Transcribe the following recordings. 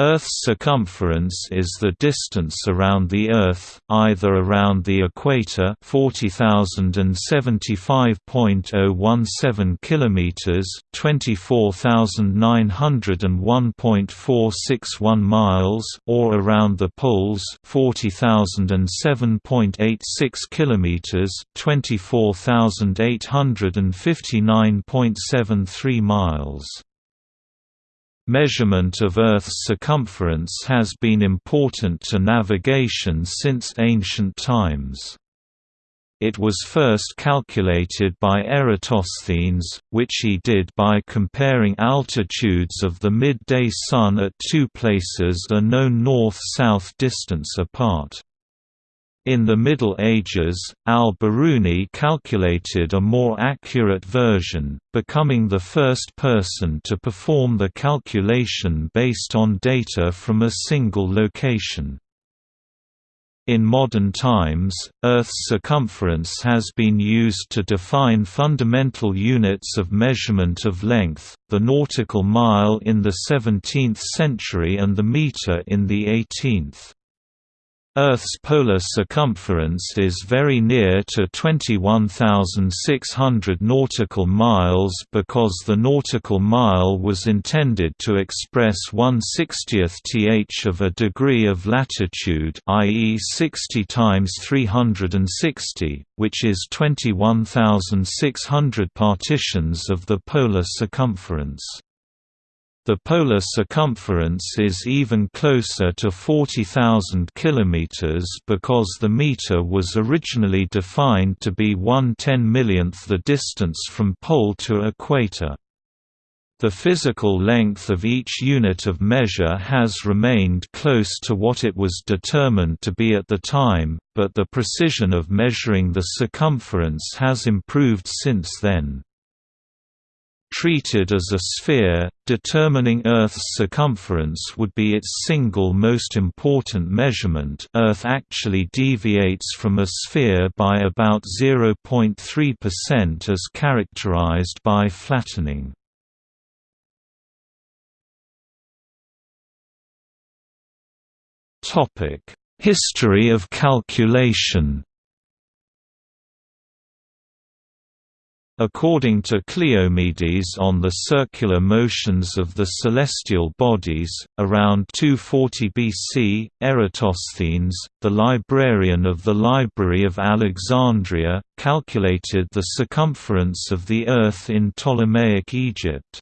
Earth's circumference is the distance around the Earth, either around the equator 40,075.017 kilometers, 24,901.461 miles, or around the poles 40,007.86 kilometers, 24,859.73 miles. Measurement of Earth's circumference has been important to navigation since ancient times. It was first calculated by Eratosthenes, which he did by comparing altitudes of the midday sun at two places a known north-south distance apart. In the Middle Ages, al-Biruni calculated a more accurate version, becoming the first person to perform the calculation based on data from a single location. In modern times, Earth's circumference has been used to define fundamental units of measurement of length, the nautical mile in the 17th century and the meter in the 18th. Earth's polar circumference is very near to 21,600 nautical miles because the nautical mile was intended to express 1/60th th of a degree of latitude i.e. 60 times 360, which is 21,600 partitions of the polar circumference. The polar circumference is even closer to 40,000 km because the meter was originally defined to be 1 10 millionth the distance from pole to equator. The physical length of each unit of measure has remained close to what it was determined to be at the time, but the precision of measuring the circumference has improved since then. Treated as a sphere, determining Earth's circumference would be its single most important measurement Earth actually deviates from a sphere by about 0.3% as characterized by flattening. History of calculation According to Cleomedes on the circular motions of the celestial bodies, around 240 BC, Eratosthenes, the librarian of the Library of Alexandria, calculated the circumference of the Earth in Ptolemaic Egypt.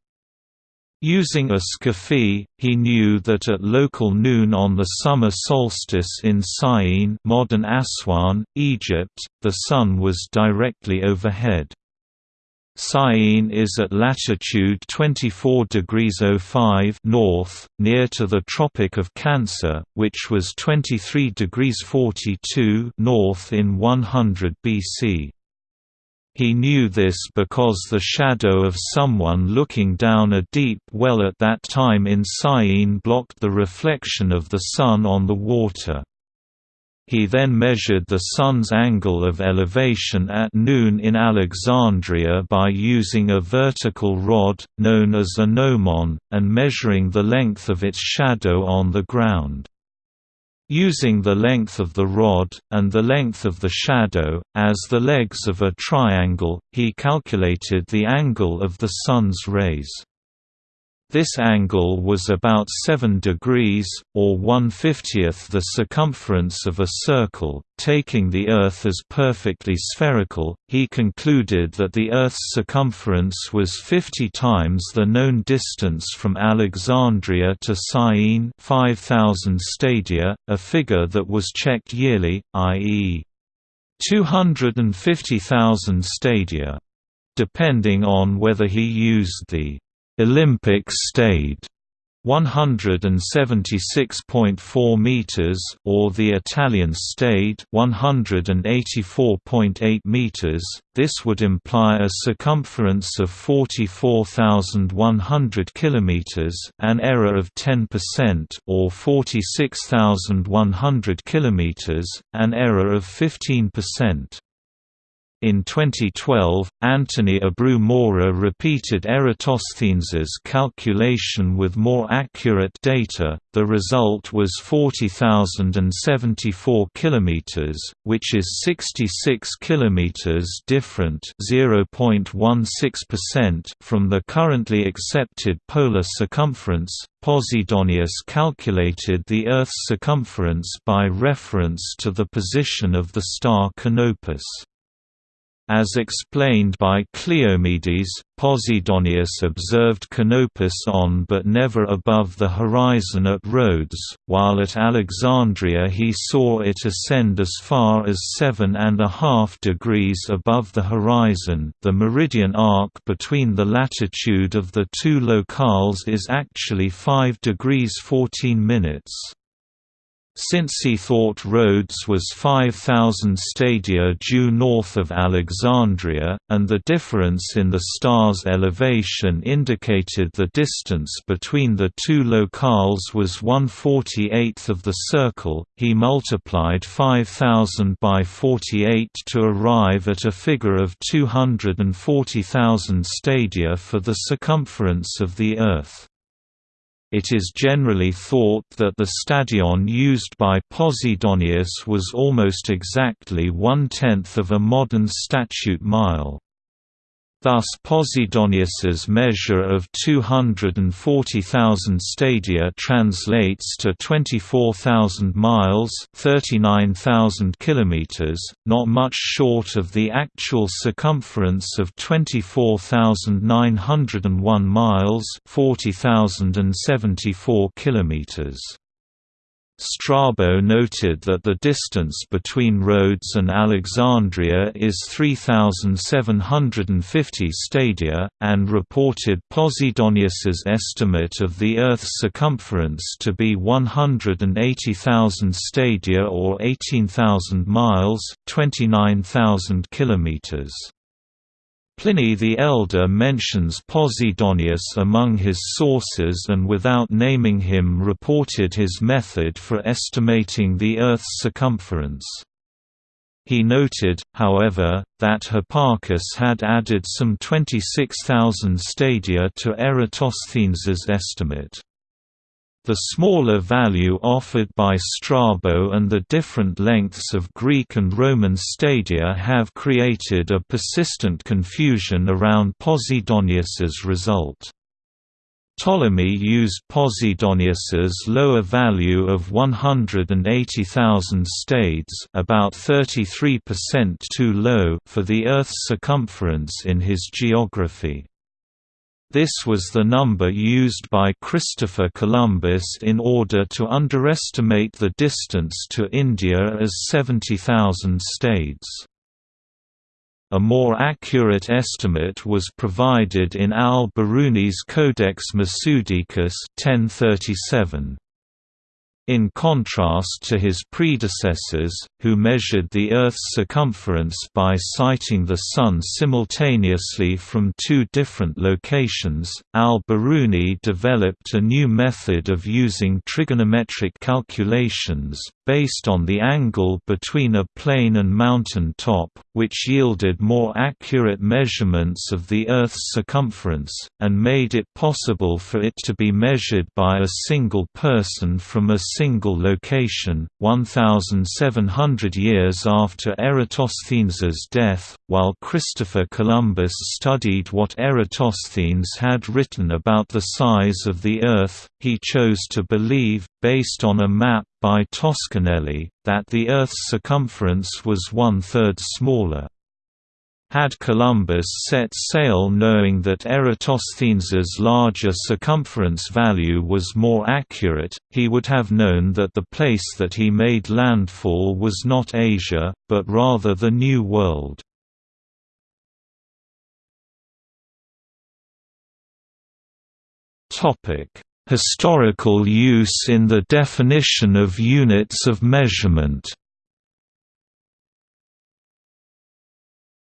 Using a scaphe, he knew that at local noon on the summer solstice in Syene modern Aswan, Egypt, the sun was directly overhead. Syene is at latitude 24 degrees 05 north, near to the Tropic of Cancer, which was 23 degrees 42 north in 100 BC. He knew this because the shadow of someone looking down a deep well at that time in Syene blocked the reflection of the sun on the water. He then measured the Sun's angle of elevation at noon in Alexandria by using a vertical rod, known as a gnomon, and measuring the length of its shadow on the ground. Using the length of the rod, and the length of the shadow, as the legs of a triangle, he calculated the angle of the Sun's rays. This angle was about 7 degrees, or 1/50th the circumference of a circle. Taking the Earth as perfectly spherical, he concluded that the Earth's circumference was 50 times the known distance from Alexandria to Syene 5,000 stadia, a figure that was checked yearly, i.e. 250,000 stadia. Depending on whether he used the Olympic stade 176.4 meters or the Italian stade 184.8 meters. This would imply a circumference of 44,100 kilometers an error of 10% or 46,100 kilometers an error of 15% In 2012, Anthony Abreu-Mora repeated Eratosthenes' calculation with more accurate data. The result was 40,074 km, which is 66 km different (0.16%) from the currently accepted polar circumference. Posidonius calculated the Earth's circumference by reference to the position of the star Canopus. As explained by Cleomedes, Posidonius observed Canopus on but never above the horizon at Rhodes, while at Alexandria he saw it ascend as far as seven and a half degrees above the horizon the meridian arc between the latitude of the two locales is actually 5 degrees 14 minutes. Since he thought Rhodes was 5,000 stadia due north of Alexandria, and the difference in the star's elevation indicated the distance between the two locales was 1/48th of the circle, he multiplied 5,000 by 48 to arrive at a figure of 240,000 stadia for the circumference of the Earth. It is generally thought that the stadion used by Posidonius was almost exactly one-tenth of a modern statute mile. Thus Posidonius's measure of 240,000 stadia translates to 24,000 miles 39,000 kilometers, not much short of the actual circumference of 24,901 miles 40,074 kilometers. Strabo noted that the distance between Rhodes and Alexandria is 3,750 stadia, and reported Posidonius's estimate of the Earth's circumference to be 180,000 stadia or 18,000 miles 29,000 kilometers. Pliny the Elder mentions Posidonius among his sources and without naming him reported his method for estimating the Earth's circumference. He noted, however, that Hipparchus had added some 26,000 stadia to Eratosthenes's estimate. The smaller value offered by Strabo and the different lengths of Greek and Roman stadia have created a persistent confusion around Posidonius's result. Ptolemy used Posidonius's lower value of 180,000 stades about 33% too low for the Earth's circumference in his geography. This was the number used by Christopher Columbus in order to underestimate the distance to India as 70,000 stades. A more accurate estimate was provided in al-Biruni's Codex Masudicus 1037. In contrast to his predecessors, who measured the Earth's circumference by sighting the Sun simultaneously from two different locations, al-Biruni developed a new method of using trigonometric calculations, based on the angle between a plane and mountain top, which yielded more accurate measurements of the Earth's circumference, and made it possible for it to be measured by a single person from a single location. 1,700 years after Eratosthenes's death, while Christopher Columbus studied what Eratosthenes had written about the size of the Earth, he chose to believe, based on a map by Toscanelli, that the Earth's circumference was one-third smaller. Had Columbus set sail knowing that Eratosthenes's larger circumference value was more accurate, he would have known that the place that he made landfall was not Asia, but rather the New World. Historical use in the definition of units of measurement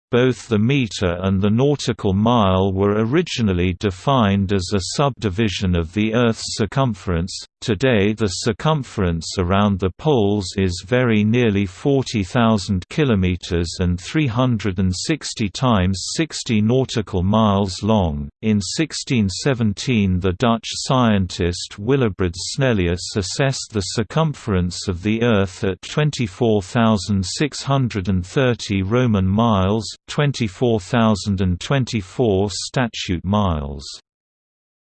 Both the meter and the nautical mile were originally defined as a subdivision of the Earth's circumference. Today, the circumference around the poles is very nearly 40,000 kilometers and 360 times 60 nautical miles long. In 1617, the Dutch scientist Willebrord Snellius assessed the circumference of the Earth at 24,630 Roman miles 24,024 statute miles.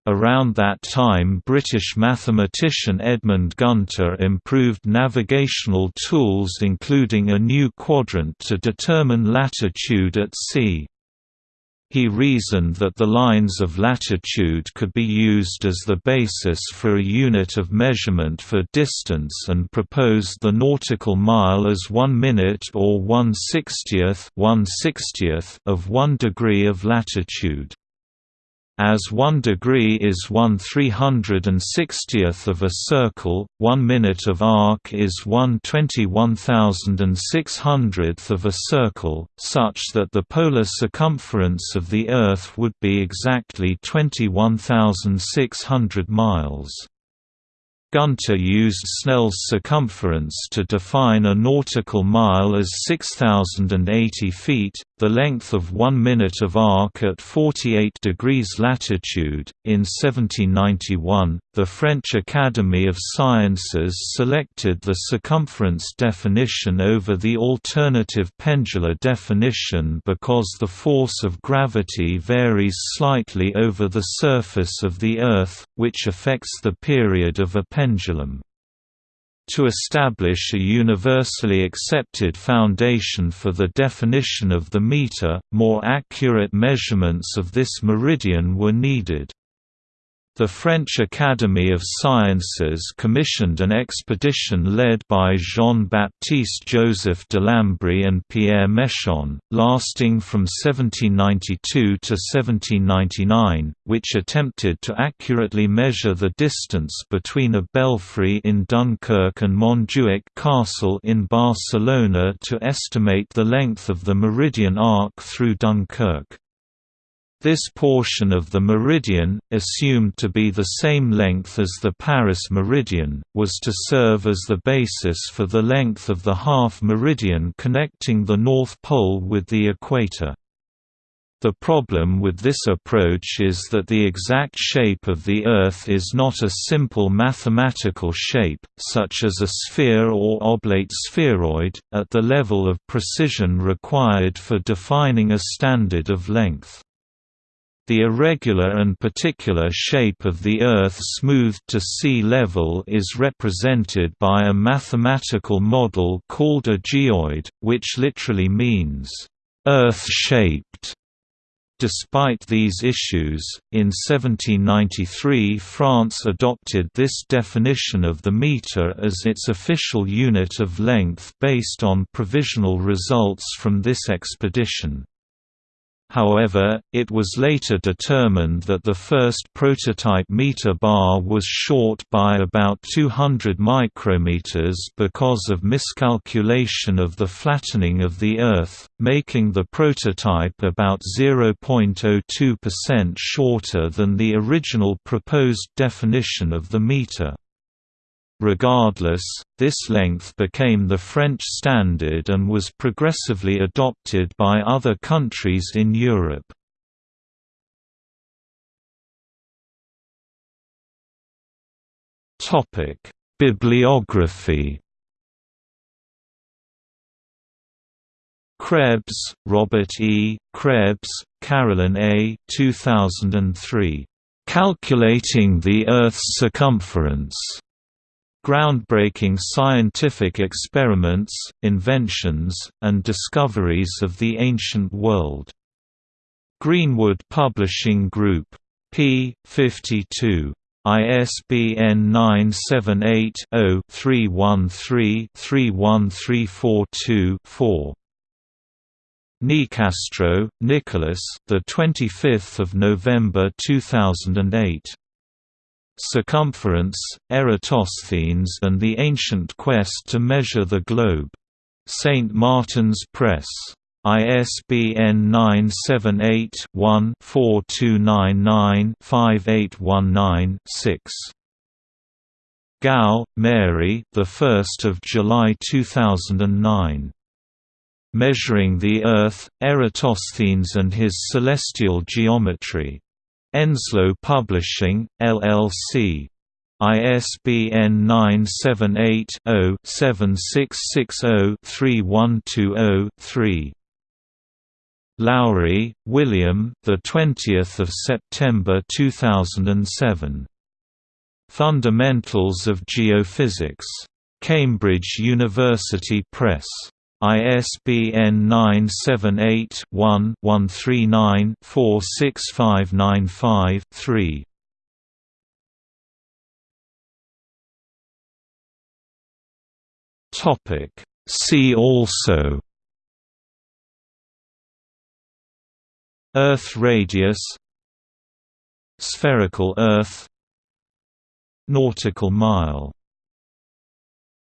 Around that time British mathematician Edmund Gunter improved navigational tools including a new quadrant to determine latitude at sea. He reasoned that the lines of latitude could be used as the basis for a unit of measurement for distance and proposed the nautical mile as 1 minute or 1 60th, 1 60th of 1 degree of latitude. As 1 degree is 1 360th of a circle, 1 minute of arc is 1 21600th of a circle, such that the polar circumference of the Earth would be exactly 21,600 miles. Gunter used Snell's circumference to define a nautical mile as 6,080 feet, the length of one minute of arc at 48 degrees latitude. In 1791, the French Academy of Sciences selected the circumference definition over the alternative pendular definition because the force of gravity varies slightly over the surface of the Earth, which affects the period of a pendulum. To establish a universally accepted foundation for the definition of the meter, more accurate measurements of this meridian were needed. The French Academy of Sciences commissioned an expedition led by Jean-Baptiste Joseph Delambre and Pierre Méchain, lasting from 1792 to 1799, which attempted to accurately measure the distance between a belfry in Dunkirk and Montjuic Castle in Barcelona to estimate the length of the meridian arc through Dunkirk. This portion of the meridian, assumed to be the same length as the Paris meridian, was to serve as the basis for the length of the half meridian connecting the North Pole with the equator. The problem with this approach is that the exact shape of the Earth is not a simple mathematical shape, such as a sphere or oblate spheroid, at the level of precision required for defining a standard of length. The irregular and particular shape of the Earth smoothed to sea level is represented by a mathematical model called a geoid, which literally means, "...earth-shaped". Despite these issues, in 1793 France adopted this definition of the meter as its official unit of length based on provisional results from this expedition. However, it was later determined that the first prototype meter bar was short by about 200 micrometers because of miscalculation of the flattening of the Earth, making the prototype about 0.02% shorter than the original proposed definition of the meter. Regardless, this length became the French standard and was progressively adopted by other countries in Europe. Bibliography Krebs, Robert E., Krebs, Carolyn A. 2003. Calculating the Earth's Circumference. Groundbreaking scientific experiments, inventions, and discoveries of the ancient world. Greenwood Publishing Group. p. 52. ISBN 978-0-313-31342-4. Nicastro, Nicholas. The 25th of November 2008. Circumference, Eratosthenes and the Ancient Quest to Measure the Globe. St. Martin's Press. ISBN 978-1-4299-5819-6. Gow, Mary the 1st of July 2009. Measuring the Earth, Eratosthenes and His Celestial Geometry. Enslow Publishing, LLC. ISBN 978-0-7660-3120-3. Lowry, William. The 20th of September 2007. Fundamentals of Geophysics. Cambridge University Press. ISBN 978-1-139-46595-3. Topic. See also. Earth radius. Spherical Earth. Nautical mile